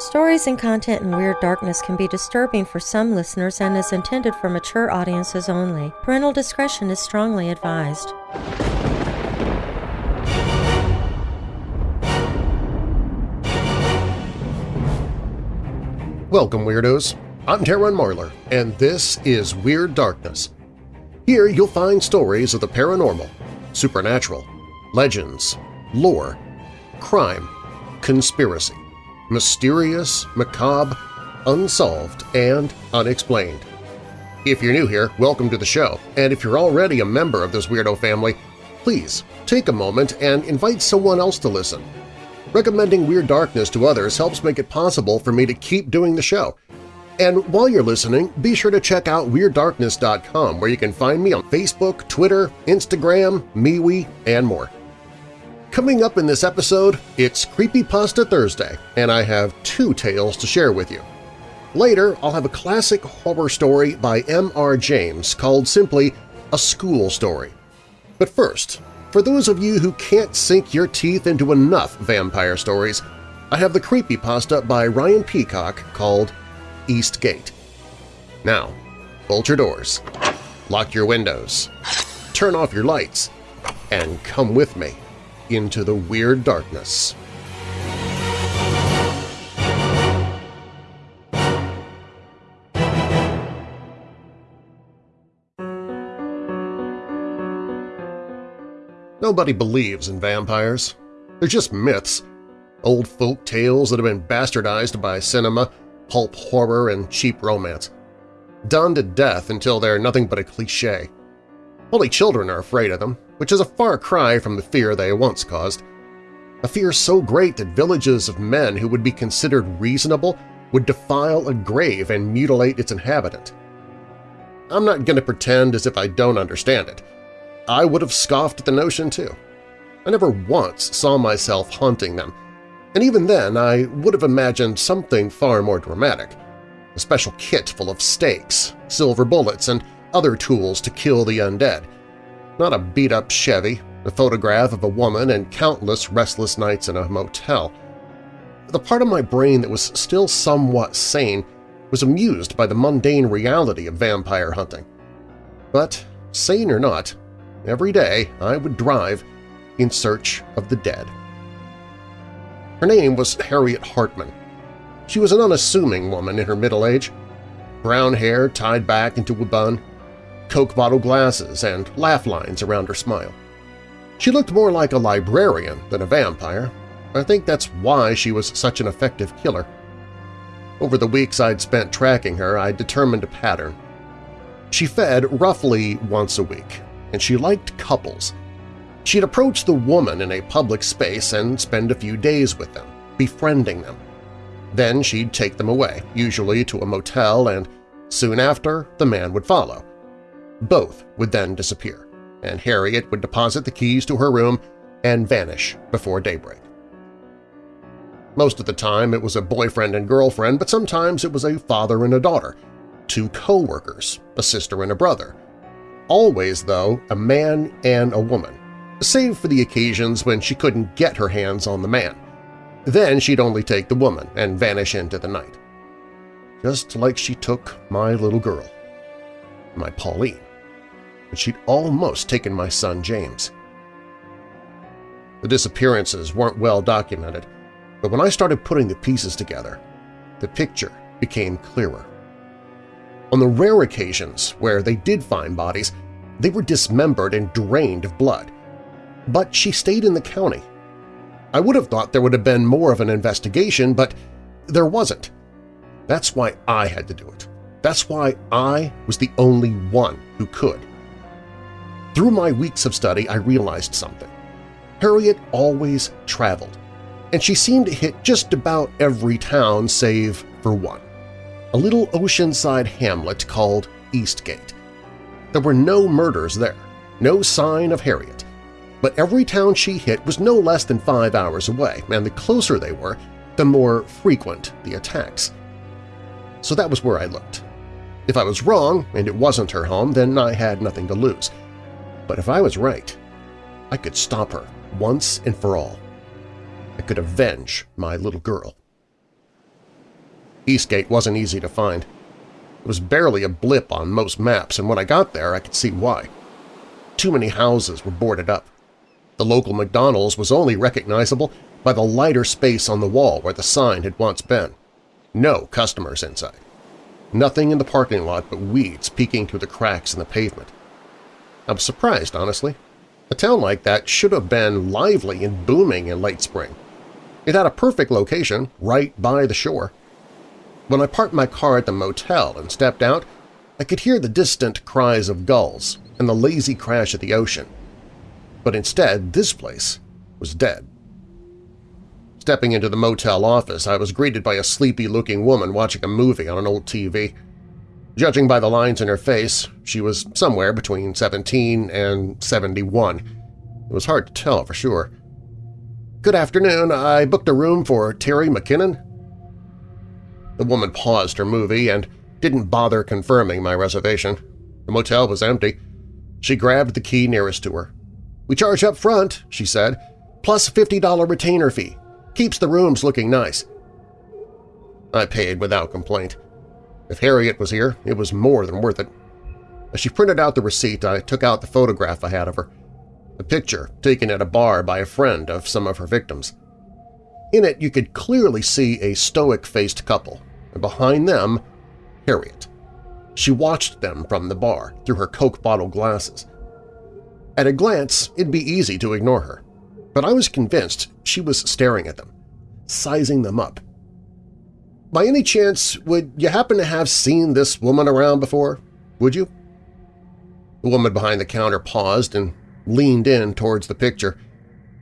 Stories and content in Weird Darkness can be disturbing for some listeners and is intended for mature audiences only. Parental discretion is strongly advised. Welcome, Weirdos! I'm Darren Marlar, and this is Weird Darkness. Here you'll find stories of the paranormal, supernatural, legends, lore, crime, conspiracy, mysterious, macabre, unsolved, and unexplained. If you're new here, welcome to the show, and if you're already a member of this weirdo family, please take a moment and invite someone else to listen. Recommending Weird Darkness to others helps make it possible for me to keep doing the show. And while you're listening, be sure to check out WeirdDarkness.com where you can find me on Facebook, Twitter, Instagram, MeWe, and more. Coming up in this episode, it's Creepypasta Thursday, and I have two tales to share with you. Later, I'll have a classic horror story by M.R. James called simply A School Story. But first, for those of you who can't sink your teeth into enough vampire stories, I have the creepypasta by Ryan Peacock called East Gate. Now, bolt your doors, lock your windows, turn off your lights, and come with me into the weird darkness. Nobody believes in vampires. They're just myths, old folk tales that have been bastardized by cinema, pulp horror, and cheap romance. Done to death until they're nothing but a cliché. Only children are afraid of them, which is a far cry from the fear they once caused. A fear so great that villages of men who would be considered reasonable would defile a grave and mutilate its inhabitant. I'm not going to pretend as if I don't understand it. I would have scoffed at the notion too. I never once saw myself haunting them, and even then I would have imagined something far more dramatic – a special kit full of stakes, silver bullets, and other tools to kill the undead. Not a beat-up Chevy, a photograph of a woman, and countless restless nights in a motel. The part of my brain that was still somewhat sane was amused by the mundane reality of vampire hunting. But, sane or not, Every day I would drive in search of the dead. Her name was Harriet Hartman. She was an unassuming woman in her middle age. Brown hair tied back into a bun, Coke bottle glasses, and laugh lines around her smile. She looked more like a librarian than a vampire. I think that's why she was such an effective killer. Over the weeks I'd spent tracking her, I determined a pattern. She fed roughly once a week, and she liked couples. She'd approach the woman in a public space and spend a few days with them, befriending them. Then she'd take them away, usually to a motel, and soon after the man would follow. Both would then disappear, and Harriet would deposit the keys to her room and vanish before daybreak. Most of the time it was a boyfriend and girlfriend, but sometimes it was a father and a daughter, two co-workers, a sister and a brother, always, though, a man and a woman, save for the occasions when she couldn't get her hands on the man. Then she'd only take the woman and vanish into the night. Just like she took my little girl, my Pauline, and she'd almost taken my son James. The disappearances weren't well documented, but when I started putting the pieces together, the picture became clearer. On the rare occasions where they did find bodies, they were dismembered and drained of blood. But she stayed in the county. I would have thought there would have been more of an investigation, but there wasn't. That's why I had to do it. That's why I was the only one who could. Through my weeks of study, I realized something. Harriet always traveled, and she seemed to hit just about every town save for one a little oceanside hamlet called Eastgate. There were no murders there, no sign of Harriet, but every town she hit was no less than five hours away, and the closer they were, the more frequent the attacks. So that was where I looked. If I was wrong and it wasn't her home, then I had nothing to lose. But if I was right, I could stop her once and for all. I could avenge my little girl. Eastgate wasn't easy to find. It was barely a blip on most maps, and when I got there I could see why. Too many houses were boarded up. The local McDonald's was only recognizable by the lighter space on the wall where the sign had once been. No customers inside. Nothing in the parking lot but weeds peeking through the cracks in the pavement. I was surprised, honestly. A town like that should have been lively and booming in late spring. It had a perfect location, right by the shore. When I parked my car at the motel and stepped out, I could hear the distant cries of gulls and the lazy crash of the ocean. But instead, this place was dead. Stepping into the motel office, I was greeted by a sleepy-looking woman watching a movie on an old TV. Judging by the lines in her face, she was somewhere between 17 and 71. It was hard to tell for sure. "'Good afternoon. I booked a room for Terry McKinnon?' The woman paused her movie and didn't bother confirming my reservation. The motel was empty. She grabbed the key nearest to her. "'We charge up front,' she said, "'plus $50 retainer fee. Keeps the rooms looking nice.' I paid without complaint. If Harriet was here, it was more than worth it. As she printed out the receipt, I took out the photograph I had of her, a picture taken at a bar by a friend of some of her victims. In it, you could clearly see a stoic-faced couple, and behind them, Harriet. She watched them from the bar through her Coke bottle glasses. At a glance, it'd be easy to ignore her, but I was convinced she was staring at them, sizing them up, by any chance, would you happen to have seen this woman around before? Would you? The woman behind the counter paused and leaned in towards the picture.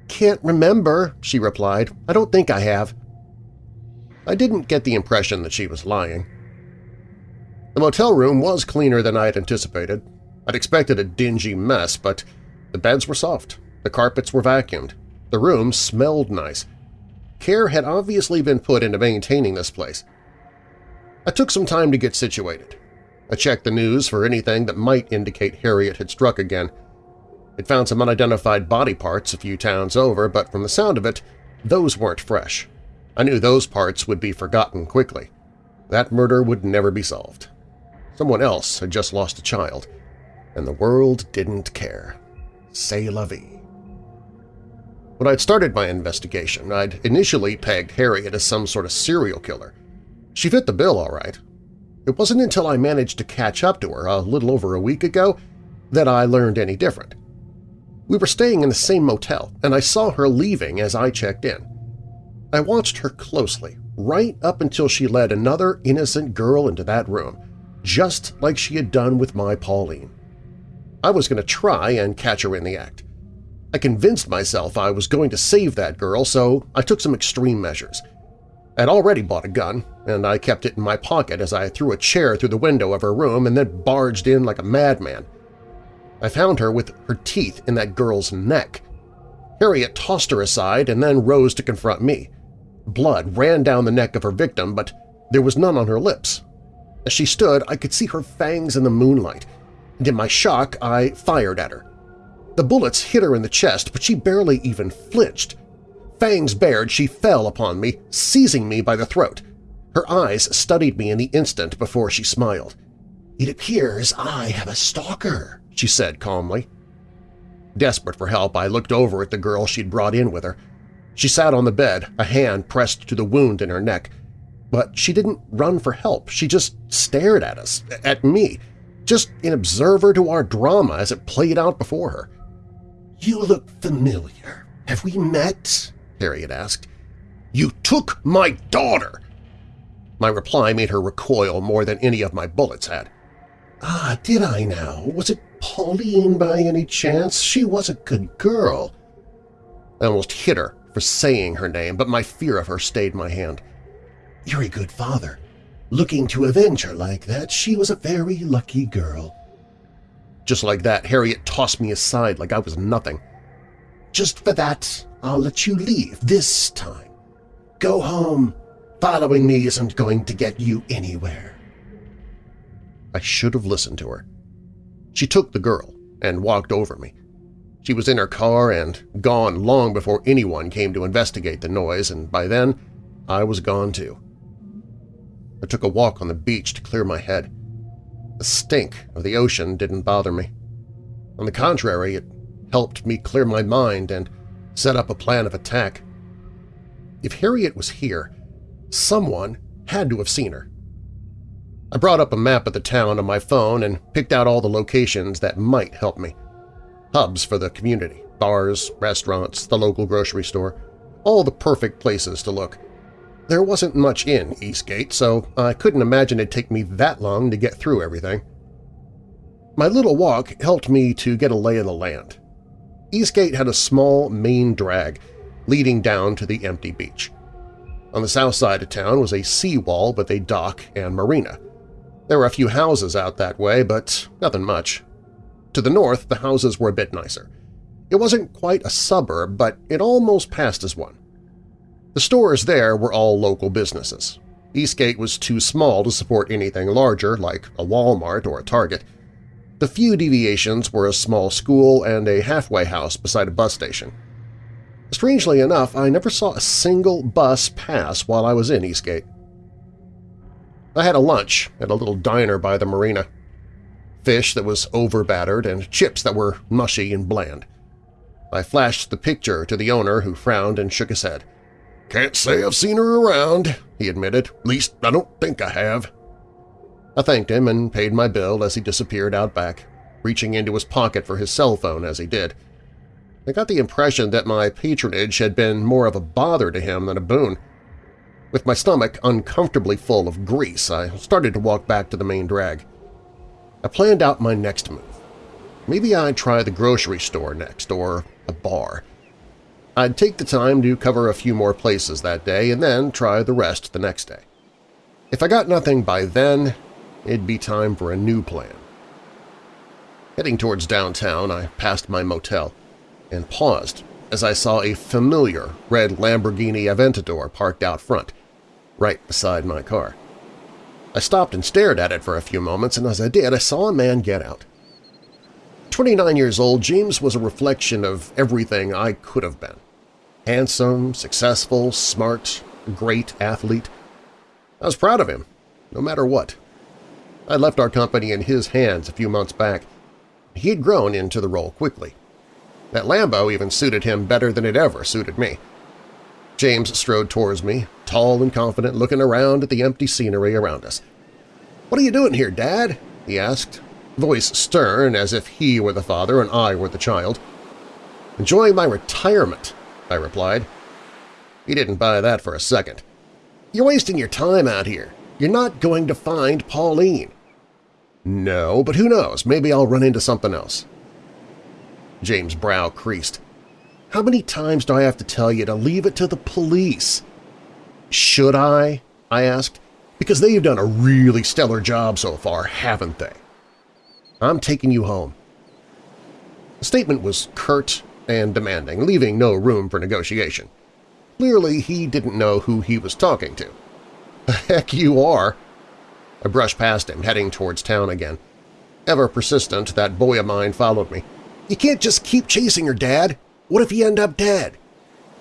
"'Can't remember,' she replied. "'I don't think I have.' I didn't get the impression that she was lying. The motel room was cleaner than I had anticipated. I'd expected a dingy mess, but the beds were soft, the carpets were vacuumed, the room smelled nice, Care had obviously been put into maintaining this place. I took some time to get situated. I checked the news for anything that might indicate Harriet had struck again. It found some unidentified body parts a few towns over, but from the sound of it, those weren't fresh. I knew those parts would be forgotten quickly. That murder would never be solved. Someone else had just lost a child, and the world didn't care. C'est la vie. When I'd started my investigation, I'd initially pegged Harriet as some sort of serial killer. She fit the bill all right. It wasn't until I managed to catch up to her a little over a week ago that I learned any different. We were staying in the same motel, and I saw her leaving as I checked in. I watched her closely, right up until she led another innocent girl into that room, just like she had done with my Pauline. I was going to try and catch her in the act. I convinced myself I was going to save that girl, so I took some extreme measures. I'd already bought a gun, and I kept it in my pocket as I threw a chair through the window of her room and then barged in like a madman. I found her with her teeth in that girl's neck. Harriet tossed her aside and then rose to confront me. Blood ran down the neck of her victim, but there was none on her lips. As she stood, I could see her fangs in the moonlight, and in my shock I fired at her. The bullets hit her in the chest, but she barely even flinched. Fangs bared, she fell upon me, seizing me by the throat. Her eyes studied me in the instant before she smiled. "'It appears I have a stalker,' she said calmly. Desperate for help, I looked over at the girl she'd brought in with her. She sat on the bed, a hand pressed to the wound in her neck. But she didn't run for help. She just stared at us, at me, just an observer to our drama as it played out before her. "'You look familiar. Have we met?' Harriet asked. "'You took my daughter!' My reply made her recoil more than any of my bullets had. "'Ah, did I now? Was it Pauline by any chance? She was a good girl.' I almost hit her for saying her name, but my fear of her stayed my hand. "'You're a good father. Looking to avenge her like that, she was a very lucky girl. Just like that, Harriet tossed me aside like I was nothing. Just for that, I'll let you leave this time. Go home. Following me isn't going to get you anywhere. I should have listened to her. She took the girl and walked over me. She was in her car and gone long before anyone came to investigate the noise, and by then I was gone too. I took a walk on the beach to clear my head. The stink of the ocean didn't bother me. On the contrary, it helped me clear my mind and set up a plan of attack. If Harriet was here, someone had to have seen her. I brought up a map of the town on my phone and picked out all the locations that might help me. Hubs for the community, bars, restaurants, the local grocery store, all the perfect places to look. There wasn't much in Eastgate, so I couldn't imagine it'd take me that long to get through everything. My little walk helped me to get a lay of the land. Eastgate had a small main drag leading down to the empty beach. On the south side of town was a seawall with a dock and marina. There were a few houses out that way, but nothing much. To the north, the houses were a bit nicer. It wasn't quite a suburb, but it almost passed as one. The stores there were all local businesses. Eastgate was too small to support anything larger like a Walmart or a Target. The few deviations were a small school and a halfway house beside a bus station. Strangely enough, I never saw a single bus pass while I was in Eastgate. I had a lunch at a little diner by the marina. Fish that was over-battered and chips that were mushy and bland. I flashed the picture to the owner who frowned and shook his head. "'Can't say I've seen her around,' he admitted. "'Least I don't think I have.' I thanked him and paid my bill as he disappeared out back, reaching into his pocket for his cell phone as he did. I got the impression that my patronage had been more of a bother to him than a boon. With my stomach uncomfortably full of grease, I started to walk back to the main drag. I planned out my next move. Maybe I'd try the grocery store next, or a bar. I'd take the time to cover a few more places that day and then try the rest the next day. If I got nothing by then, it'd be time for a new plan. Heading towards downtown, I passed my motel and paused as I saw a familiar red Lamborghini Aventador parked out front, right beside my car. I stopped and stared at it for a few moments, and as I did, I saw a man get out. 29 years old, James was a reflection of everything I could have been. Handsome, successful, smart, great athlete. I was proud of him, no matter what. I left our company in his hands a few months back. He had grown into the role quickly. That Lambo even suited him better than it ever suited me. James strode towards me, tall and confident, looking around at the empty scenery around us. "'What are you doing here, Dad?' he asked, voice stern as if he were the father and I were the child. "'Enjoying my retirement,' I replied. He didn't buy that for a second. You're wasting your time out here. You're not going to find Pauline. No, but who knows, maybe I'll run into something else. James' brow creased. How many times do I have to tell you to leave it to the police? Should I? I asked. Because they've done a really stellar job so far, haven't they? I'm taking you home. The statement was curt and demanding, leaving no room for negotiation. Clearly he didn't know who he was talking to. The heck you are! I brushed past him, heading towards town again. Ever persistent, that boy of mine followed me. You can't just keep chasing her, Dad. What if you end up dead?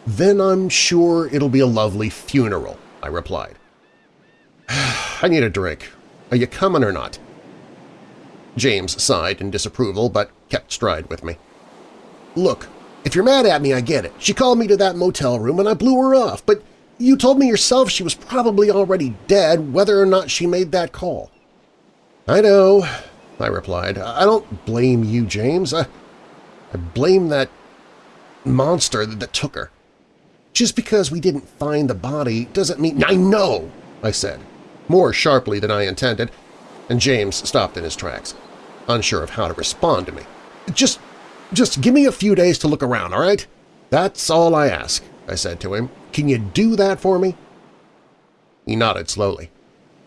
Then I'm sure it'll be a lovely funeral, I replied. I need a drink. Are you coming or not? James sighed in disapproval but kept stride with me. Look, if you're mad at me, I get it. She called me to that motel room and I blew her off, but you told me yourself she was probably already dead whether or not she made that call. I know, I replied. I don't blame you, James. I, I blame that monster that, took her. Just because we didn't find the body doesn't mean— I know, I said, more sharply than I intended, and James stopped in his tracks, unsure of how to respond to me. Just just give me a few days to look around, all right? That's all I ask, I said to him. Can you do that for me? He nodded slowly.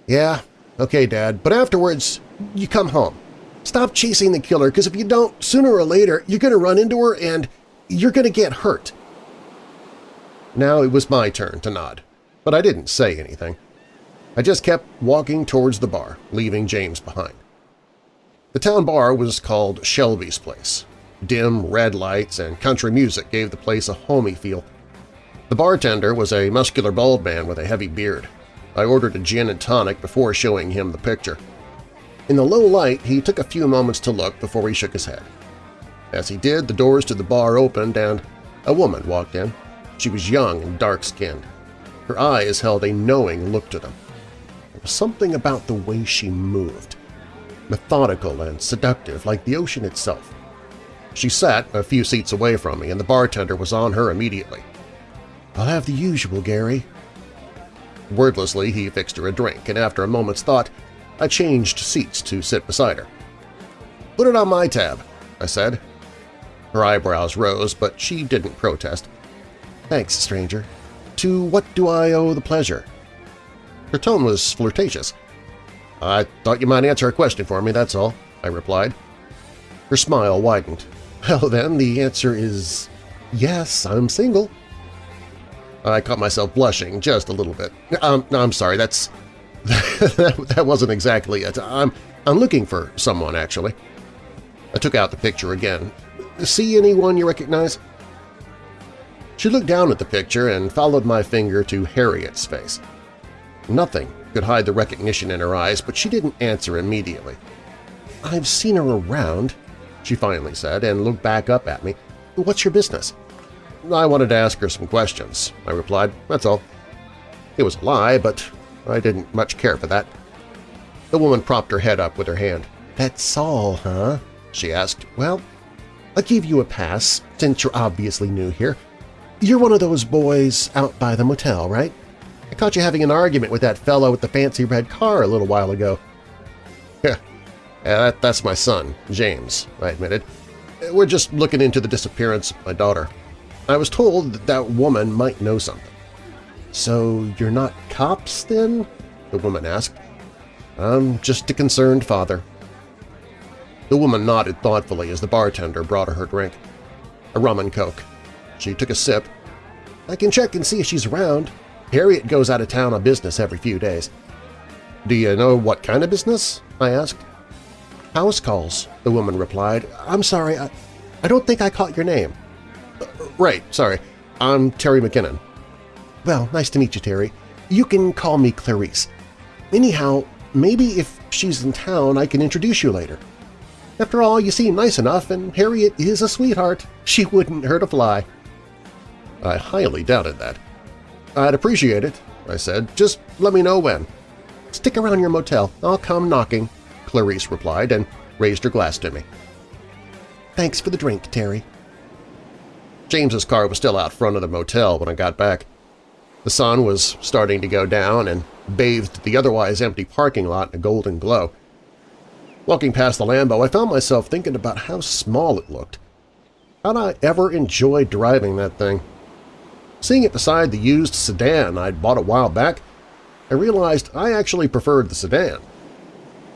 Yeah, okay, Dad, but afterwards you come home. Stop chasing the killer, because if you don't, sooner or later you're going to run into her and you're going to get hurt. Now it was my turn to nod, but I didn't say anything. I just kept walking towards the bar, leaving James behind. The town bar was called Shelby's Place, Dim red lights and country music gave the place a homey feel. The bartender was a muscular bald man with a heavy beard. I ordered a gin and tonic before showing him the picture. In the low light, he took a few moments to look before he shook his head. As he did, the doors to the bar opened and a woman walked in. She was young and dark-skinned. Her eyes held a knowing look to them. There was something about the way she moved, methodical and seductive like the ocean itself. She sat a few seats away from me, and the bartender was on her immediately. "'I'll have the usual, Gary.' Wordlessly, he fixed her a drink, and after a moment's thought, I changed seats to sit beside her. "'Put it on my tab,' I said. Her eyebrows rose, but she didn't protest. "'Thanks, stranger. To what do I owe the pleasure?' Her tone was flirtatious. "'I thought you might answer a question for me, that's all,' I replied. Her smile widened. Well then, the answer is yes, I'm single. I caught myself blushing just a little bit. Um, no, I'm sorry, that's that, wasn't exactly it. I'm, I'm looking for someone, actually. I took out the picture again. See anyone you recognize? She looked down at the picture and followed my finger to Harriet's face. Nothing could hide the recognition in her eyes, but she didn't answer immediately. I've seen her around, she finally said, and looked back up at me. What's your business? I wanted to ask her some questions, I replied. That's all. It was a lie, but I didn't much care for that. The woman propped her head up with her hand. That's all, huh? she asked. Well, I'll give you a pass, since you're obviously new here. You're one of those boys out by the motel, right? I caught you having an argument with that fellow with the fancy red car a little while ago. Yeah, Uh, that, that's my son, James, I admitted. Uh, we're just looking into the disappearance of my daughter. I was told that that woman might know something. So you're not cops, then? the woman asked. I'm just a concerned father. The woman nodded thoughtfully as the bartender brought her her drink. A rum and coke. She took a sip. I can check and see if she's around. Harriet goes out of town on business every few days. Do you know what kind of business? I asked. House calls, the woman replied. I'm sorry, I, I don't think I caught your name. Uh, right, sorry. I'm Terry McKinnon. Well, nice to meet you, Terry. You can call me Clarice. Anyhow, maybe if she's in town I can introduce you later. After all, you seem nice enough, and Harriet is a sweetheart. She wouldn't hurt a fly. I highly doubted that. I'd appreciate it, I said. Just let me know when. Stick around your motel. I'll come knocking, Clarice replied and raised her glass to me. Thanks for the drink, Terry. James's car was still out front of the motel when I got back. The sun was starting to go down and bathed the otherwise empty parking lot in a golden glow. Walking past the Lambo, I found myself thinking about how small it looked. How'd I ever enjoy driving that thing? Seeing it beside the used sedan I'd bought a while back, I realized I actually preferred the sedan.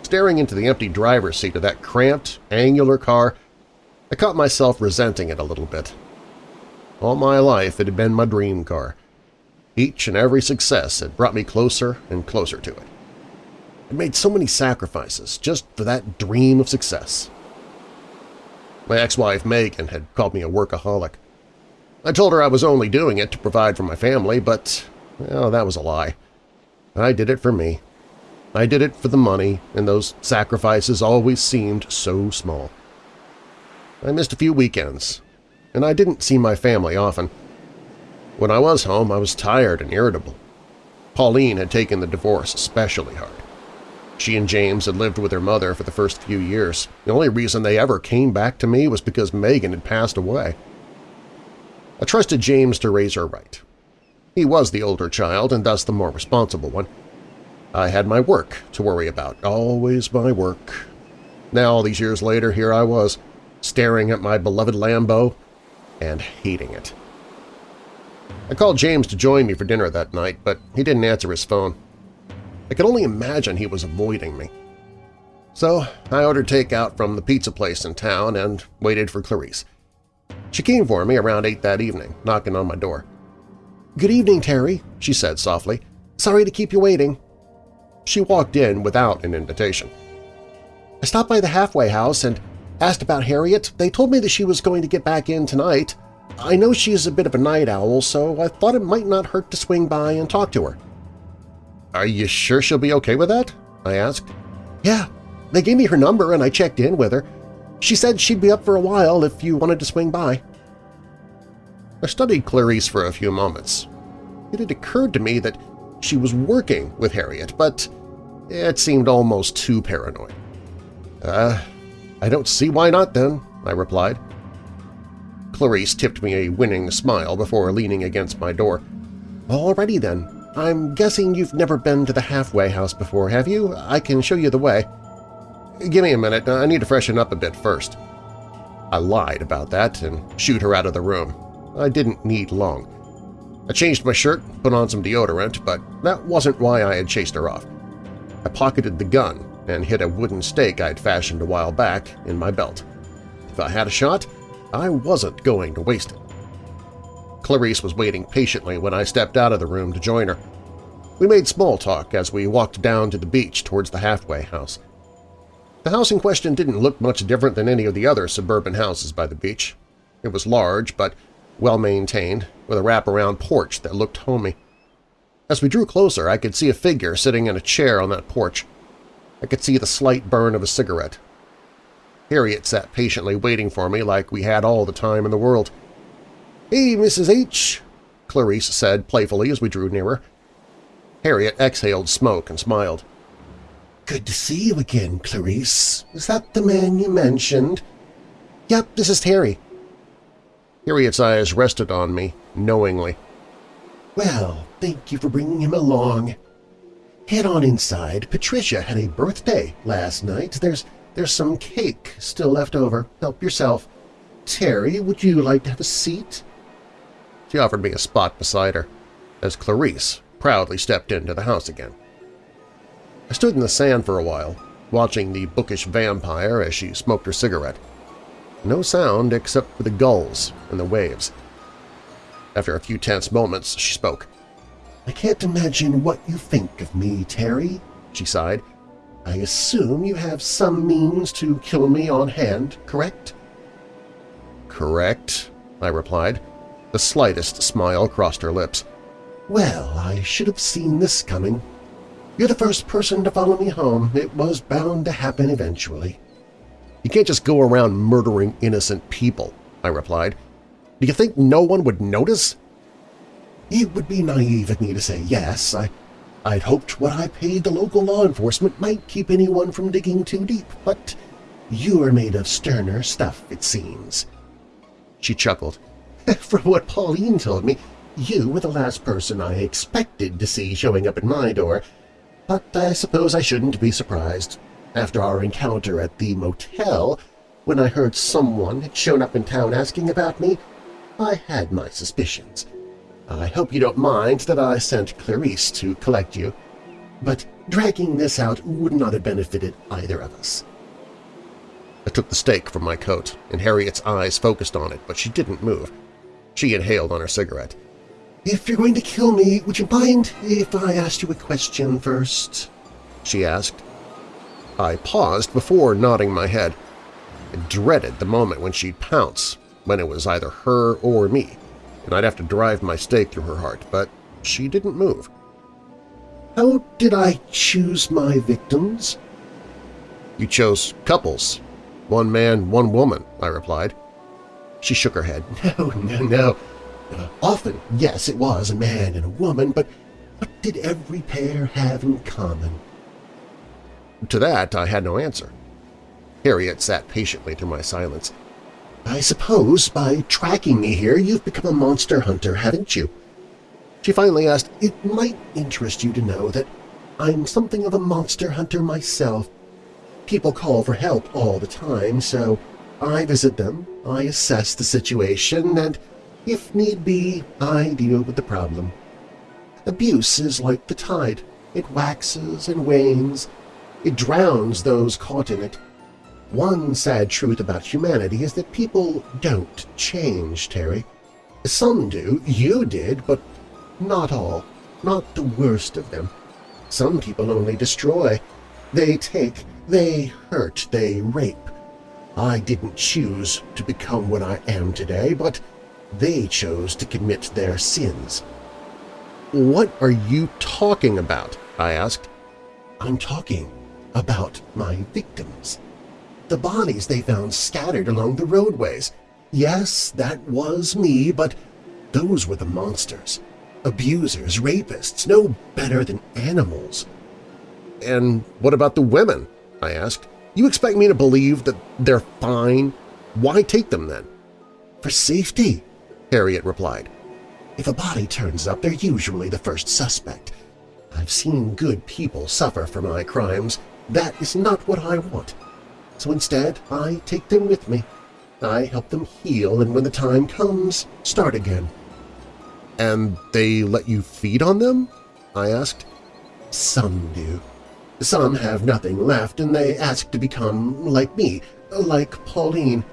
Staring into the empty driver's seat of that cramped, angular car, I caught myself resenting it a little bit. All my life it had been my dream car. Each and every success had brought me closer and closer to it. I made so many sacrifices just for that dream of success. My ex-wife Megan had called me a workaholic. I told her I was only doing it to provide for my family, but well, that was a lie. I did it for me. I did it for the money, and those sacrifices always seemed so small. I missed a few weekends, and I didn't see my family often. When I was home, I was tired and irritable. Pauline had taken the divorce especially hard. She and James had lived with her mother for the first few years. The only reason they ever came back to me was because Megan had passed away. I trusted James to raise her right. He was the older child and thus the more responsible one. I had my work to worry about, always my work. Now, all these years later, here I was, staring at my beloved Lambo and hating it. I called James to join me for dinner that night, but he didn't answer his phone. I could only imagine he was avoiding me. So I ordered takeout from the pizza place in town and waited for Clarice. She came for me around 8 that evening, knocking on my door. "'Good evening, Terry,' she said softly. "'Sorry to keep you waiting.' She walked in without an invitation. I stopped by the halfway house and asked about Harriet. They told me that she was going to get back in tonight. I know she is a bit of a night owl, so I thought it might not hurt to swing by and talk to her. Are you sure she'll be okay with that? I asked. Yeah, they gave me her number and I checked in with her. She said she'd be up for a while if you wanted to swing by. I studied Clarice for a few moments. It had occurred to me that she was working with Harriet, but it seemed almost too paranoid. Uh, I don't see why not then, I replied. Clarice tipped me a winning smile before leaning against my door. Alrighty then. I'm guessing you've never been to the halfway house before, have you? I can show you the way. Give me a minute. I need to freshen up a bit first. I lied about that and shooed her out of the room. I didn't need long. I changed my shirt, put on some deodorant, but that wasn't why I had chased her off. I pocketed the gun and hid a wooden stake I'd fashioned a while back in my belt. If I had a shot, I wasn't going to waste it. Clarice was waiting patiently when I stepped out of the room to join her. We made small talk as we walked down to the beach towards the halfway house. The house in question didn't look much different than any of the other suburban houses by the beach. It was large but well-maintained, with a wraparound porch that looked homey. As we drew closer, I could see a figure sitting in a chair on that porch. I could see the slight burn of a cigarette. Harriet sat patiently waiting for me like we had all the time in the world. "'Hey, Mrs. H.,' Clarice said playfully as we drew nearer. Harriet exhaled smoke and smiled. "'Good to see you again, Clarice. Is that the man you mentioned?' "'Yep, this is Terry.' Harriet's eyes rested on me, knowingly. "'Well, thank you for bringing him along. Head on inside. Patricia had a birthday last night. There's there's some cake still left over. Help yourself. Terry, would you like to have a seat?' She offered me a spot beside her, as Clarice proudly stepped into the house again. I stood in the sand for a while, watching the bookish vampire as she smoked her cigarette. No sound except for the gulls and the waves. After a few tense moments, she spoke. I can't imagine what you think of me, Terry, she sighed. I assume you have some means to kill me on hand, correct? Correct, I replied. The slightest smile crossed her lips. Well, I should have seen this coming. You're the first person to follow me home. It was bound to happen eventually. You can't just go around murdering innocent people, I replied. Do you think no one would notice? It would be naive of me to say yes. I, I'd hoped what I paid the local law enforcement might keep anyone from digging too deep, but you are made of sterner stuff, it seems. She chuckled. From what Pauline told me, you were the last person I expected to see showing up at my door, but I suppose I shouldn't be surprised. After our encounter at the motel, when I heard someone had shown up in town asking about me, I had my suspicions. I hope you don't mind that I sent Clarice to collect you, but dragging this out would not have benefited either of us. I took the stake from my coat, and Harriet's eyes focused on it, but she didn't move. She inhaled on her cigarette. "'If you're going to kill me, would you mind if I asked you a question first? she asked. I paused before nodding my head. I dreaded the moment when she'd pounce, when it was either her or me, and I'd have to drive my stake through her heart, but she didn't move. How did I choose my victims? You chose couples. One man, one woman, I replied. She shook her head. No, no, no. Uh, often, yes, it was a man and a woman, but what did every pair have in common? To that I had no answer. Harriet sat patiently through my silence. I suppose by tracking me here you've become a monster hunter, haven't you? She finally asked, It might interest you to know that I'm something of a monster hunter myself. People call for help all the time, so I visit them, I assess the situation, and if need be, I deal with the problem. Abuse is like the tide. It waxes and wanes, it drowns those caught in it. One sad truth about humanity is that people don't change, Terry. Some do, you did, but not all, not the worst of them. Some people only destroy. They take, they hurt, they rape. I didn't choose to become what I am today, but they chose to commit their sins. What are you talking about? I asked. I'm talking about my victims. The bodies they found scattered along the roadways. Yes, that was me, but those were the monsters. Abusers, rapists, no better than animals. And what about the women? I asked. You expect me to believe that they're fine? Why take them then? For safety, Harriet replied. If a body turns up, they're usually the first suspect. I've seen good people suffer for my crimes. That is not what I want. So instead, I take them with me. I help them heal, and when the time comes, start again. And they let you feed on them? I asked. Some do. Some have nothing left, and they ask to become like me, like Pauline.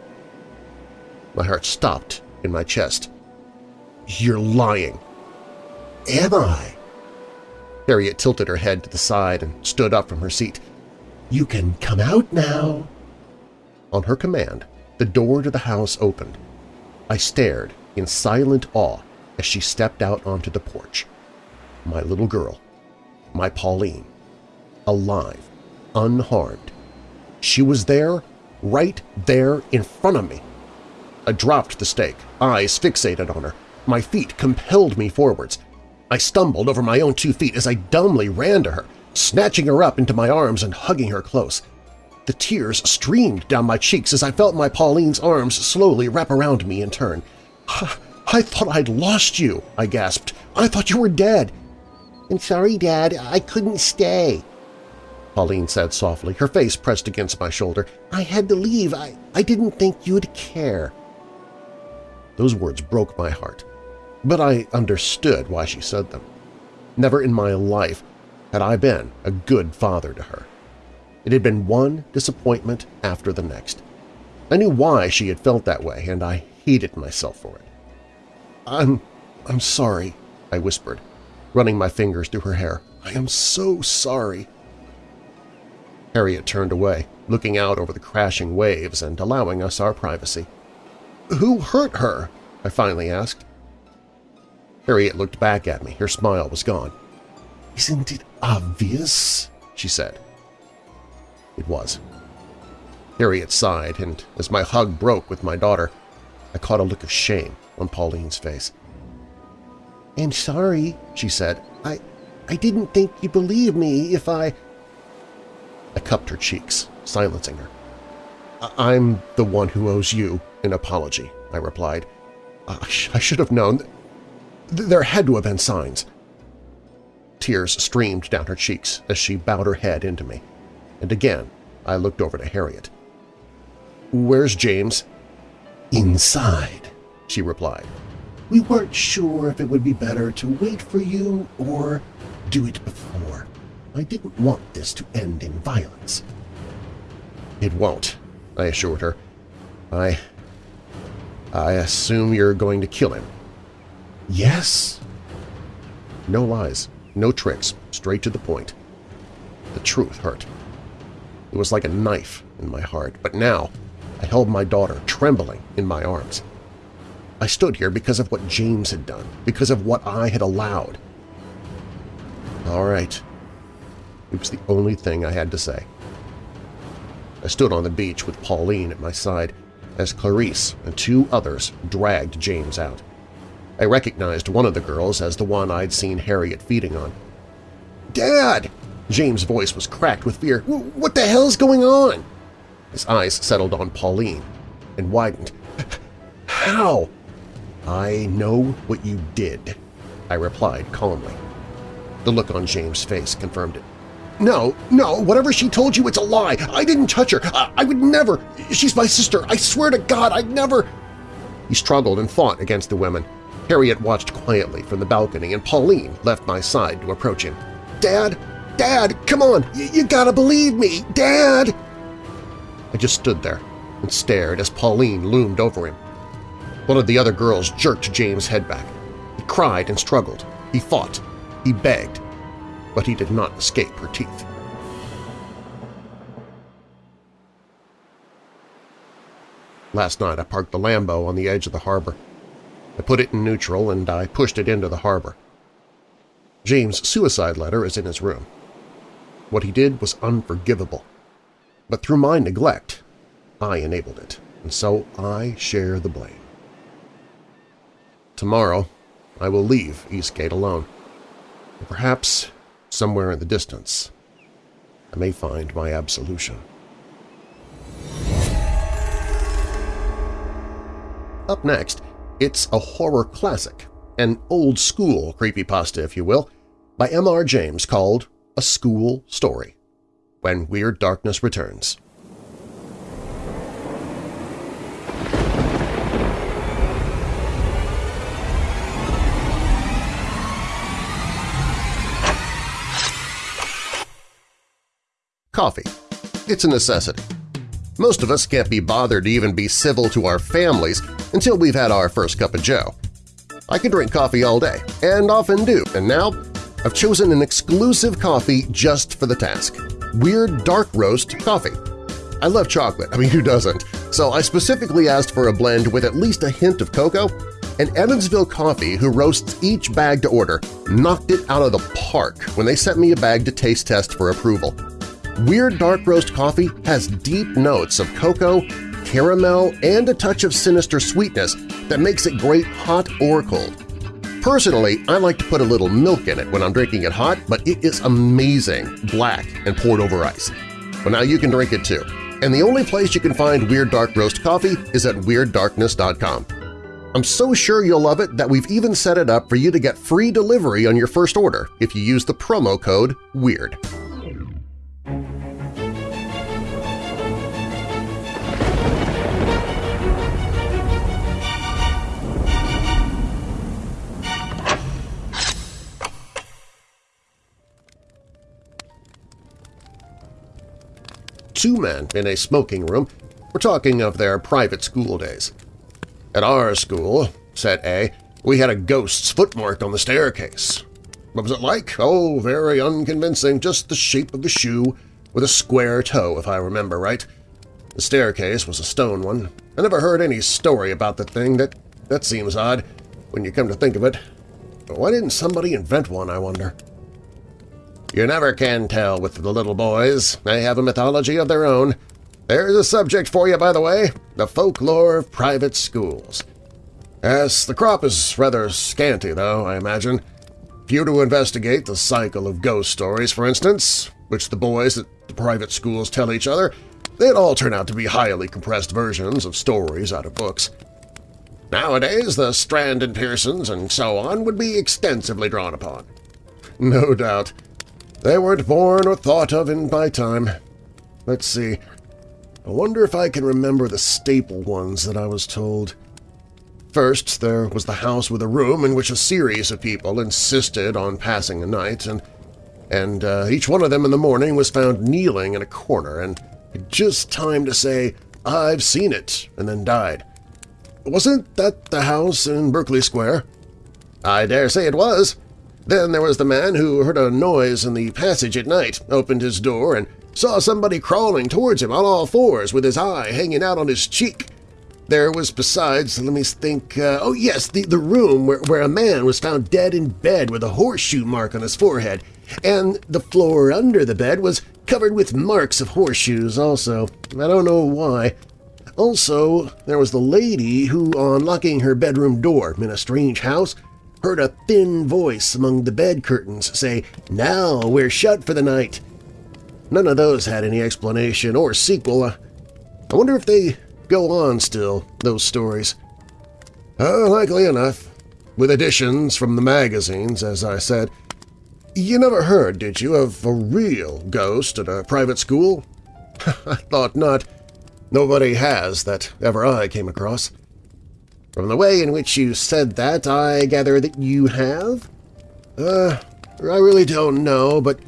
My heart stopped in my chest. You're lying. Am I? Harriet tilted her head to the side and stood up from her seat. You can come out now. On her command, the door to the house opened. I stared in silent awe as she stepped out onto the porch. My little girl, my Pauline, alive, unharmed. She was there, right there in front of me. I dropped the stake, eyes fixated on her. My feet compelled me forwards. I stumbled over my own two feet as I dumbly ran to her, snatching her up into my arms and hugging her close. The tears streamed down my cheeks as I felt my Pauline's arms slowly wrap around me in turn. I thought I'd lost you, I gasped. I thought you were dead. I'm sorry, Dad. I couldn't stay. Pauline said softly, her face pressed against my shoulder. I had to leave. I, I didn't think you'd care. Those words broke my heart, but I understood why she said them. Never in my life had I been a good father to her. It had been one disappointment after the next. I knew why she had felt that way, and I hated myself for it. I'm… I'm sorry, I whispered, running my fingers through her hair. I am so sorry. Harriet turned away, looking out over the crashing waves and allowing us our privacy. Who hurt her? I finally asked. Harriet looked back at me. Her smile was gone. Isn't it obvious? she said. It was. Harriet sighed, and as my hug broke with my daughter, I caught a look of shame on Pauline's face. I'm sorry, she said. I, I didn't think you'd believe me if I… I cupped her cheeks, silencing her. I'm the one who owes you an apology, I replied. I, sh I should have known. There had to have been signs. Tears streamed down her cheeks as she bowed her head into me, and again I looked over to Harriet. Where's James? Inside, she replied. We weren't sure if it would be better to wait for you or do it before. I didn't want this to end in violence. It won't, I assured her. I… I assume you're going to kill him. Yes. No lies, no tricks, straight to the point. The truth hurt. It was like a knife in my heart, but now I held my daughter trembling in my arms. I stood here because of what James had done, because of what I had allowed. All right. It was the only thing I had to say. I stood on the beach with Pauline at my side as Clarice and two others dragged James out. I recognized one of the girls as the one I'd seen Harriet feeding on. "'Dad!' James' voice was cracked with fear. "'What the hell's going on?' His eyes settled on Pauline and widened. "'How?' "'I know what you did,' I replied calmly. The look on James' face confirmed it. No, no, whatever she told you, it's a lie. I didn't touch her. I, I, would never. She's my sister. I swear to God, I'd never… He struggled and fought against the women. Harriet watched quietly from the balcony, and Pauline left my side to approach him. Dad! Dad! Come on! Y you gotta believe me! Dad! I just stood there and stared as Pauline loomed over him. One of the other girls jerked James' head back. He cried and struggled. He fought. He begged but he did not escape her teeth. Last night I parked the Lambo on the edge of the harbor. I put it in neutral and I pushed it into the harbor. James' suicide letter is in his room. What he did was unforgivable. But through my neglect, I enabled it, and so I share the blame. Tomorrow, I will leave Eastgate alone. Perhaps, somewhere in the distance, I may find my absolution. Up next, it's a horror classic, an old-school creepypasta, if you will, by M.R. James called A School Story, when Weird Darkness returns. Coffee. It's a necessity. Most of us can't be bothered to even be civil to our families until we've had our first cup of joe. I can drink coffee all day, and often do, and now I've chosen an exclusive coffee just for the task – Weird Dark Roast Coffee. I love chocolate, I mean who doesn't, so I specifically asked for a blend with at least a hint of cocoa, and Evansville Coffee, who roasts each bag to order, knocked it out of the park when they sent me a bag to taste test for approval. Weird Dark Roast Coffee has deep notes of cocoa, caramel, and a touch of sinister sweetness that makes it great hot or cold. Personally, I like to put a little milk in it when I'm drinking it hot, but it is amazing, black and poured over ice. But now you can drink it too. And the only place you can find Weird Dark Roast Coffee is at WeirdDarkness.com. I'm so sure you'll love it that we've even set it up for you to get free delivery on your first order if you use the promo code WEIRD. Two men in a smoking room were talking of their private school days. At our school, said A, we had a ghost's footmark on the staircase. What was it like? Oh, very unconvincing, just the shape of a shoe with a square toe, if I remember right. The staircase was a stone one. I never heard any story about the thing. That, that seems odd, when you come to think of it. But why didn't somebody invent one, I wonder? You never can tell with the little boys. They have a mythology of their own. There's a subject for you, by the way, the folklore of private schools. Yes, the crop is rather scanty, though, I imagine. If you were to investigate the cycle of ghost stories, for instance, which the boys at the private schools tell each other, they'd all turn out to be highly compressed versions of stories out of books. Nowadays, the Strand and Pearsons and so on would be extensively drawn upon. No doubt. They weren't born or thought of in my time. Let's see. I wonder if I can remember the staple ones that I was told. First, there was the house with a room in which a series of people insisted on passing a night, and and uh, each one of them in the morning was found kneeling in a corner and just time to say, I've seen it, and then died. Wasn't that the house in Berkeley Square? I dare say it was. Then there was the man who heard a noise in the passage at night, opened his door, and saw somebody crawling towards him on all fours with his eye hanging out on his cheek. There was besides, let me think, uh, oh yes, the, the room where, where a man was found dead in bed with a horseshoe mark on his forehead, and the floor under the bed was covered with marks of horseshoes also. I don't know why. Also, there was the lady who, on locking her bedroom door in a strange house, heard a thin voice among the bed curtains say, Now we're shut for the night. None of those had any explanation or sequel. I wonder if they go on still, those stories. Uh, likely enough. With additions from the magazines, as I said. You never heard, did you, of a real ghost at a private school? I thought not. Nobody has that ever I came across. From the way in which you said that, I gather that you have? Uh, I really don't know, but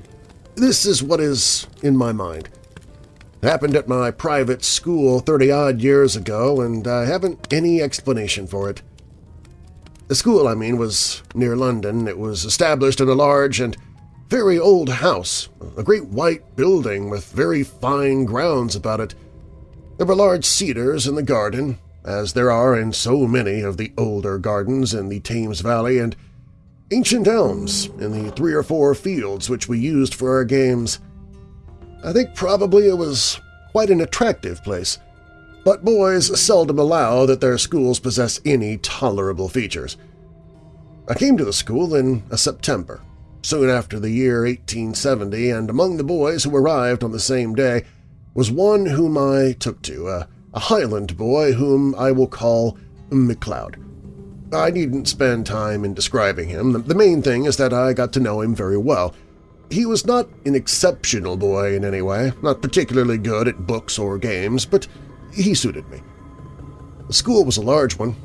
this is what is in my mind. It happened at my private school 30-odd years ago, and I haven't any explanation for it. The school, I mean, was near London. It was established in a large and very old house, a great white building with very fine grounds about it. There were large cedars in the garden, as there are in so many of the older gardens in the Thames Valley, and ancient elms in the three or four fields which we used for our games. I think probably it was quite an attractive place, but boys seldom allow that their schools possess any tolerable features. I came to the school in September, soon after the year 1870, and among the boys who arrived on the same day was one whom I took to, a, a Highland boy whom I will call McLeod. I needn't spend time in describing him. The main thing is that I got to know him very well. He was not an exceptional boy in any way, not particularly good at books or games, but he suited me. The school was a large one.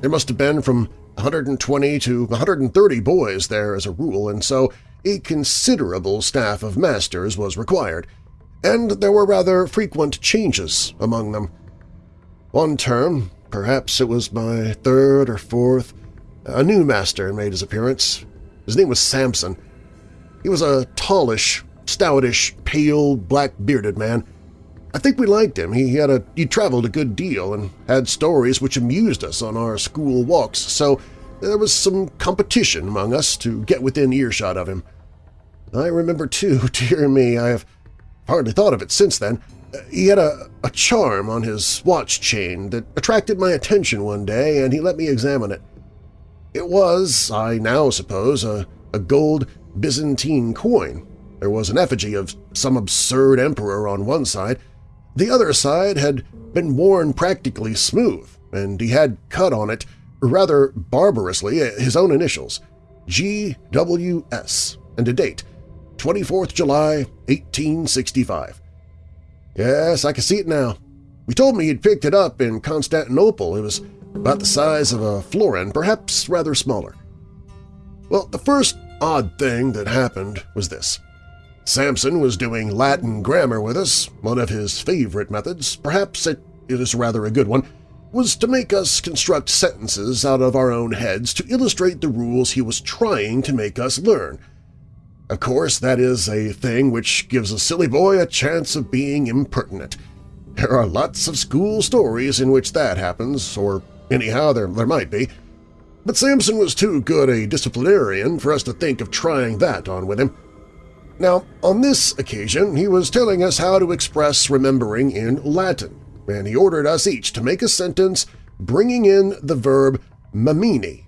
There must have been from 120 to 130 boys there as a rule, and so a considerable staff of masters was required, and there were rather frequent changes among them. One term, perhaps it was my third or fourth, a new master made his appearance. His name was Samson. He was a tallish, stoutish, pale, black-bearded man I think we liked him. He had a he traveled a good deal and had stories which amused us on our school walks, so there was some competition among us to get within earshot of him. I remember too, dear me, I have hardly thought of it since then, he had a, a charm on his watch chain that attracted my attention one day and he let me examine it. It was, I now suppose, a, a gold Byzantine coin. There was an effigy of some absurd emperor on one side, the other side had been worn practically smooth, and he had cut on it, rather barbarously, uh, his own initials, G.W.S., and a date, 24th July, 1865. Yes, I can see it now. He told me he'd picked it up in Constantinople. It was about the size of a florin, perhaps rather smaller. Well, the first odd thing that happened was this. Samson was doing Latin grammar with us. One of his favorite methods, perhaps it is rather a good one, was to make us construct sentences out of our own heads to illustrate the rules he was trying to make us learn. Of course, that is a thing which gives a silly boy a chance of being impertinent. There are lots of school stories in which that happens, or anyhow there, there might be. But Samson was too good a disciplinarian for us to think of trying that on with him. Now, on this occasion, he was telling us how to express remembering in Latin, and he ordered us each to make a sentence bringing in the verb memini.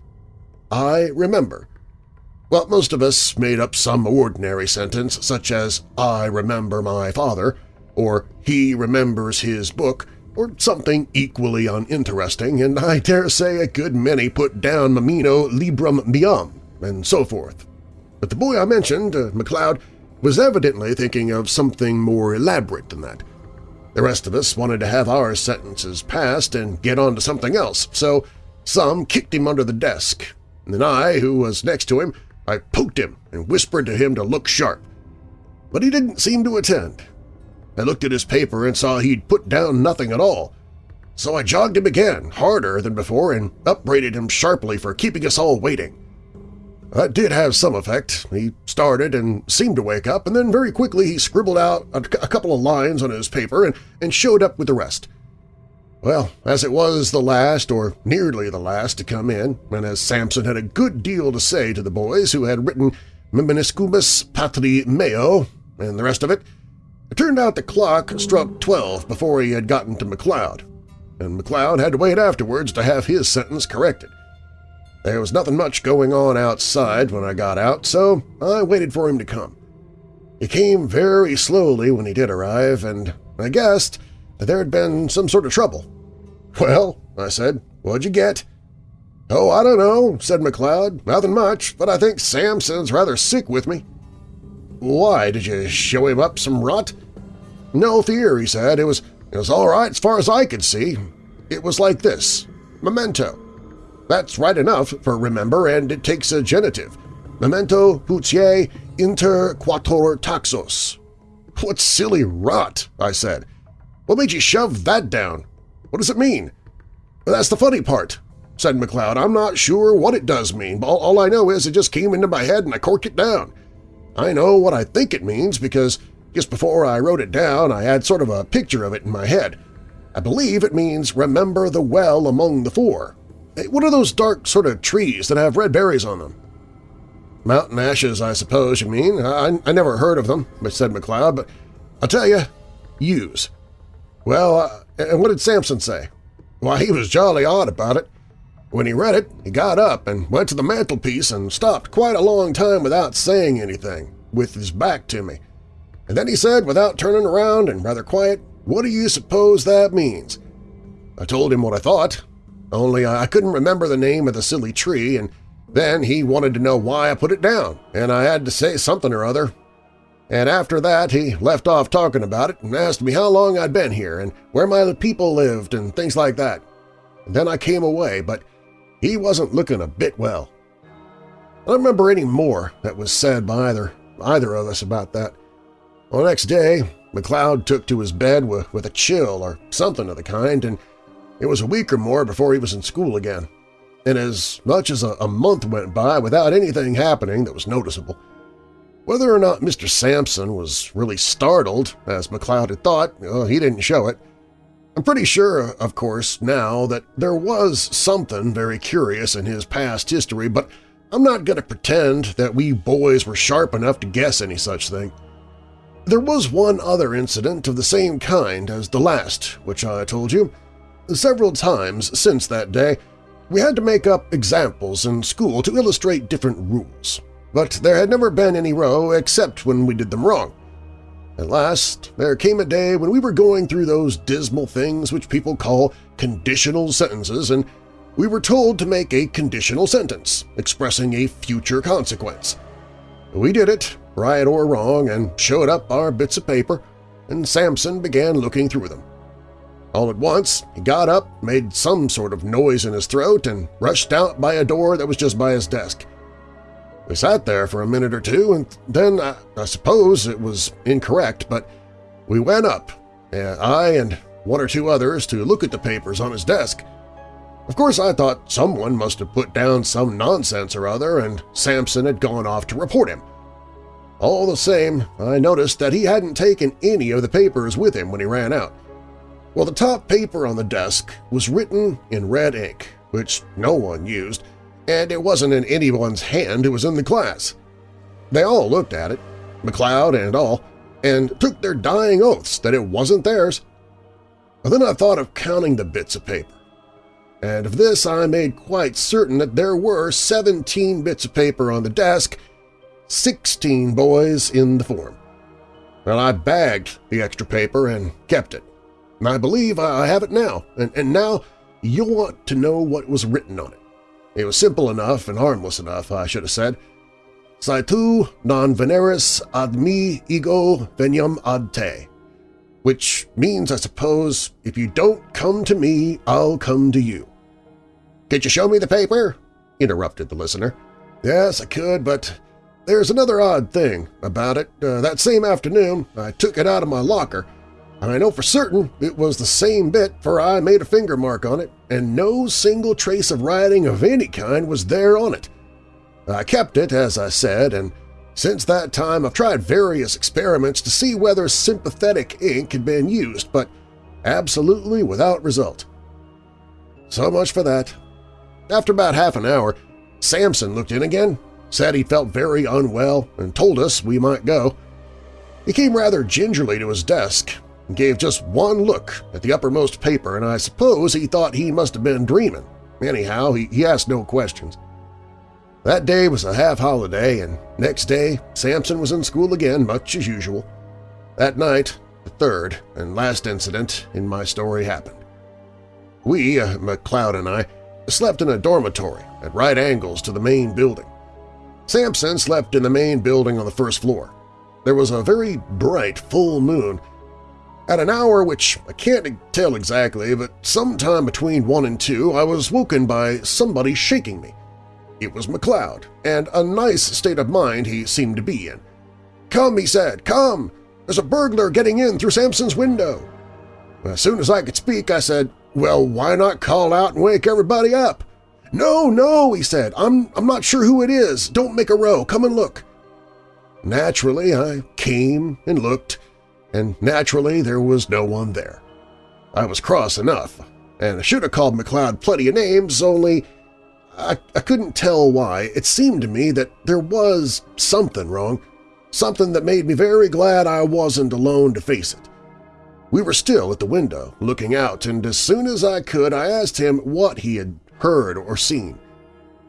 I remember. Well, most of us made up some ordinary sentence such as I remember my father, or he remembers his book, or something equally uninteresting, and I dare say a good many put down memini librum meum, and so forth. But the boy I mentioned, uh, McLeod, was evidently thinking of something more elaborate than that. The rest of us wanted to have our sentences passed and get on to something else, so some kicked him under the desk, and I, who was next to him, I poked him and whispered to him to look sharp. But he didn't seem to attend. I looked at his paper and saw he'd put down nothing at all, so I jogged him again, harder than before, and upbraided him sharply for keeping us all waiting. That did have some effect. He started and seemed to wake up, and then very quickly he scribbled out a, couple of lines on his paper and, and showed up with the rest. Well, as it was the last, or nearly the last, to come in, and as Samson had a good deal to say to the boys who had written Meminiscimus Patri Meo and the rest of it, it turned out the clock struck twelve before he had gotten to McLeod, and McLeod had to wait afterwards to have his sentence corrected. There was nothing much going on outside when I got out, so I waited for him to come. He came very slowly when he did arrive, and I guessed that there had been some sort of trouble. "'Well,' I said, "'what'd you get?' "'Oh, I don't know,' said McLeod. "'Nothing much, but I think Samson's rather sick with me.' "'Why, did you show him up some rot?' "'No fear,' he said. It was, it was all right as far as I could see. It was like this. Memento. That's right enough for remember, and it takes a genitive. Memento putei inter quatuor taxos. What silly rot, I said. What made you shove that down? What does it mean? That's the funny part, said McLeod. I'm not sure what it does mean, but all I know is it just came into my head and I corked it down. I know what I think it means because just before I wrote it down I had sort of a picture of it in my head. I believe it means remember the well among the four. What are those dark sort of trees that have red berries on them? Mountain ashes, I suppose you mean. I, I never heard of them, said McLeod, but I'll tell you, yews. Well, and what did Samson say? Why, he was jolly odd about it. When he read it, he got up and went to the mantelpiece and stopped quite a long time without saying anything, with his back to me. And then he said, without turning around and rather quiet, what do you suppose that means? I told him what I thought, only I couldn't remember the name of the silly tree, and then he wanted to know why I put it down, and I had to say something or other. And after that he left off talking about it and asked me how long I'd been here and where my people lived and things like that. And then I came away, but he wasn't looking a bit well. I don't remember any more that was said by either, either of us about that. Well, the next day, McLeod took to his bed with, with a chill or something of the kind, and it was a week or more before he was in school again. And as much as a, a month went by without anything happening that was noticeable. Whether or not Mr. Sampson was really startled, as McLeod had thought, well, he didn't show it. I'm pretty sure, of course, now that there was something very curious in his past history, but I'm not going to pretend that we boys were sharp enough to guess any such thing. There was one other incident of the same kind as the last, which I told you. Several times since that day, we had to make up examples in school to illustrate different rules, but there had never been any row except when we did them wrong. At last, there came a day when we were going through those dismal things which people call conditional sentences, and we were told to make a conditional sentence, expressing a future consequence. We did it, right or wrong, and showed up our bits of paper, and Samson began looking through them. All at once, he got up, made some sort of noise in his throat, and rushed out by a door that was just by his desk. We sat there for a minute or two, and then I, I suppose it was incorrect, but we went up, I and one or two others, to look at the papers on his desk. Of course, I thought someone must have put down some nonsense or other, and Samson had gone off to report him. All the same, I noticed that he hadn't taken any of the papers with him when he ran out. Well, the top paper on the desk was written in red ink, which no one used, and it wasn't in anyone's hand who was in the class. They all looked at it, McLeod and all, and took their dying oaths that it wasn't theirs. But then I thought of counting the bits of paper, and of this I made quite certain that there were 17 bits of paper on the desk, 16 boys in the form. Well, I bagged the extra paper and kept it. And I believe I have it now, and, and now you'll want to know what was written on it. It was simple enough and harmless enough, I should have said. Si tu non veneris ad me ego veniam ad te, which means, I suppose, if you don't come to me, I'll come to you. Could you show me the paper? interrupted the listener. Yes, I could, but there's another odd thing about it. Uh, that same afternoon, I took it out of my locker and I know for certain it was the same bit for I made a finger mark on it, and no single trace of writing of any kind was there on it. I kept it, as I said, and since that time I've tried various experiments to see whether sympathetic ink had been used, but absolutely without result. So much for that. After about half an hour, Samson looked in again, said he felt very unwell, and told us we might go. He came rather gingerly to his desk, and gave just one look at the uppermost paper, and I suppose he thought he must have been dreaming. Anyhow, he, he asked no questions. That day was a half-holiday, and next day Samson was in school again, much as usual. That night, the third and last incident in my story happened. We, uh, McLeod and I, slept in a dormitory at right angles to the main building. Samson slept in the main building on the first floor. There was a very bright full moon, at an hour which I can't tell exactly, but sometime between 1 and 2 I was woken by somebody shaking me. It was McLeod, and a nice state of mind he seemed to be in. "'Come,' he said, "'come! There's a burglar getting in through Samson's window!' As soon as I could speak, I said, "'Well, why not call out and wake everybody up?' "'No, no,' he said, I'm, I'm not sure who it is. Don't make a row. Come and look.' Naturally, I came and looked, and naturally there was no one there. I was cross enough, and I should have called McLeod plenty of names, only I, I couldn't tell why. It seemed to me that there was something wrong, something that made me very glad I wasn't alone to face it. We were still at the window, looking out, and as soon as I could I asked him what he had heard or seen.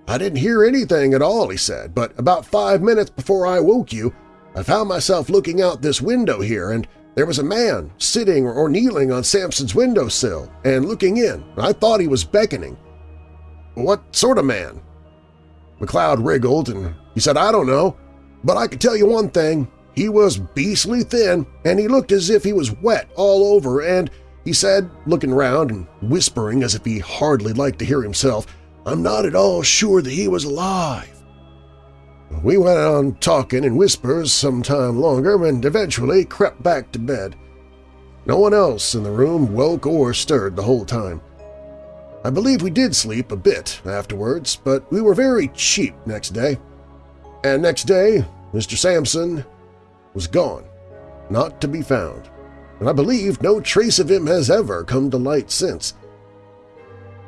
I didn't hear anything at all, he said, but about five minutes before I woke you, I found myself looking out this window here, and there was a man sitting or kneeling on Samson's windowsill and looking in. I thought he was beckoning. What sort of man? McLeod wriggled, and he said, I don't know, but I can tell you one thing. He was beastly thin, and he looked as if he was wet all over, and he said, looking round and whispering as if he hardly liked to hear himself, I'm not at all sure that he was alive. We went on talking in whispers some time longer and eventually crept back to bed. No one else in the room woke or stirred the whole time. I believe we did sleep a bit afterwards, but we were very cheap next day. And next day, Mr. Sampson was gone, not to be found, and I believe no trace of him has ever come to light since.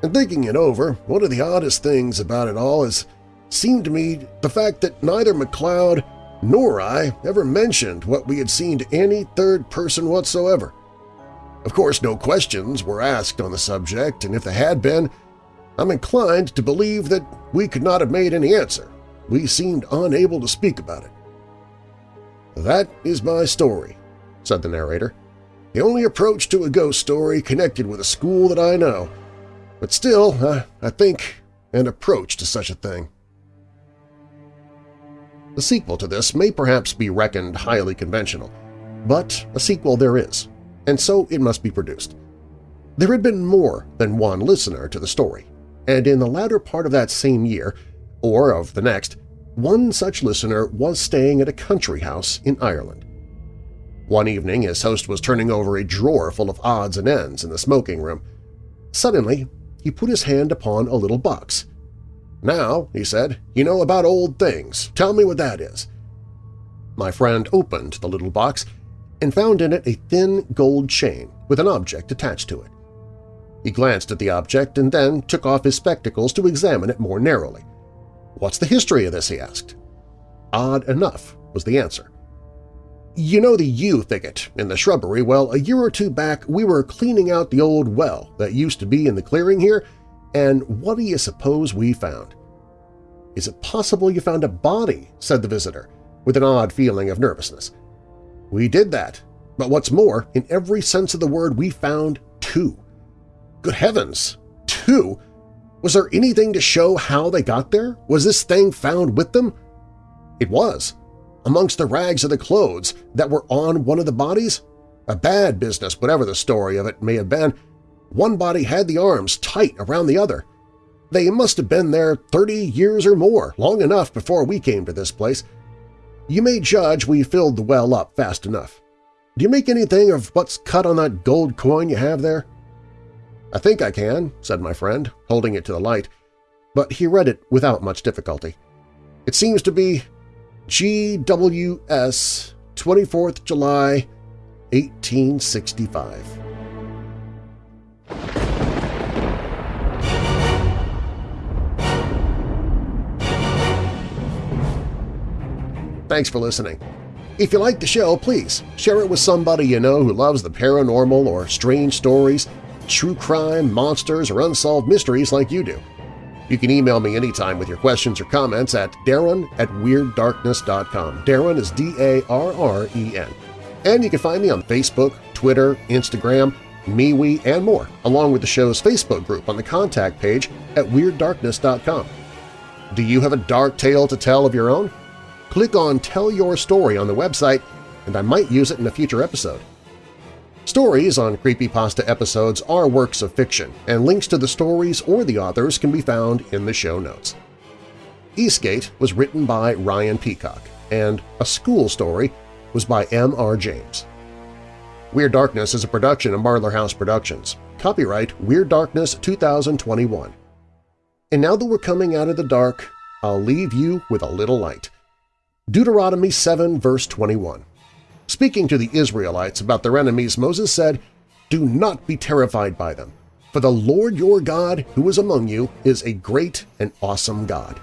And thinking it over, one of the oddest things about it all is seemed to me the fact that neither McLeod nor I ever mentioned what we had seen to any third person whatsoever. Of course, no questions were asked on the subject, and if there had been, I'm inclined to believe that we could not have made any answer. We seemed unable to speak about it. That is my story, said the narrator. The only approach to a ghost story connected with a school that I know, but still, uh, I think, an approach to such a thing. The sequel to this may perhaps be reckoned highly conventional, but a sequel there is, and so it must be produced. There had been more than one listener to the story, and in the latter part of that same year, or of the next, one such listener was staying at a country house in Ireland. One evening his host was turning over a drawer full of odds and ends in the smoking room. Suddenly, he put his hand upon a little box. Now, he said, you know about old things. Tell me what that is. My friend opened the little box and found in it a thin gold chain with an object attached to it. He glanced at the object and then took off his spectacles to examine it more narrowly. What's the history of this, he asked. Odd enough was the answer. You know the yew thicket in the shrubbery? Well, a year or two back we were cleaning out the old well that used to be in the clearing here, and what do you suppose we found? Is it possible you found a body? said the visitor, with an odd feeling of nervousness. We did that, but what's more, in every sense of the word we found two. Good heavens! Two? Was there anything to show how they got there? Was this thing found with them? It was. Amongst the rags of the clothes that were on one of the bodies? A bad business, whatever the story of it may have been. One body had the arms tight around the other. They must have been there 30 years or more, long enough before we came to this place. You may judge we filled the well up fast enough. Do you make anything of what's cut on that gold coin you have there? I think I can, said my friend, holding it to the light, but he read it without much difficulty. It seems to be GWS 24th July 1865. Thanks for listening. If you like the show, please share it with somebody you know who loves the paranormal or strange stories, true crime, monsters, or unsolved mysteries like you do. You can email me anytime with your questions or comments at darren at WeirdDarkness.com. Darren is D-A-R-R-E-N. And you can find me on Facebook, Twitter, Instagram, MeWe, and more, along with the show's Facebook group on the contact page at WeirdDarkness.com. Do you have a dark tale to tell of your own? click on Tell Your Story on the website and I might use it in a future episode. Stories on Creepypasta episodes are works of fiction, and links to the stories or the authors can be found in the show notes. Eastgate was written by Ryan Peacock, and A School Story was by M.R. James. Weird Darkness is a production of Marlar House Productions. Copyright Weird Darkness 2021. And now that we're coming out of the dark, I'll leave you with a little light. Deuteronomy 7 verse 21. Speaking to the Israelites about their enemies, Moses said, Do not be terrified by them. For the Lord your God who is among you is a great and awesome God.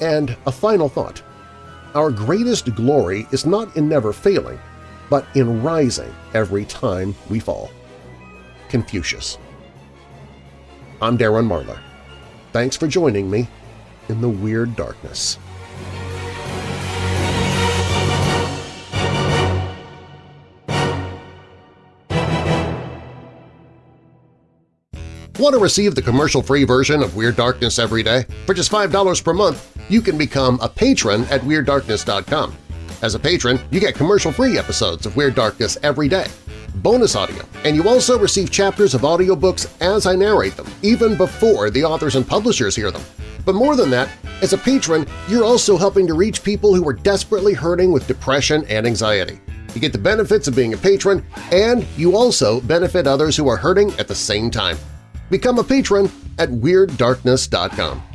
And a final thought. Our greatest glory is not in never failing, but in rising every time we fall. Confucius. I'm Darren Marlar. Thanks for joining me in the Weird Darkness. Want to receive the commercial-free version of Weird Darkness every day? For just $5 per month, you can become a patron at WeirdDarkness.com. As a patron, you get commercial-free episodes of Weird Darkness every day, bonus audio, and you also receive chapters of audiobooks as I narrate them, even before the authors and publishers hear them. But more than that, as a patron, you're also helping to reach people who are desperately hurting with depression and anxiety. You get the benefits of being a patron, and you also benefit others who are hurting at the same time. Become a patron at WeirdDarkness.com.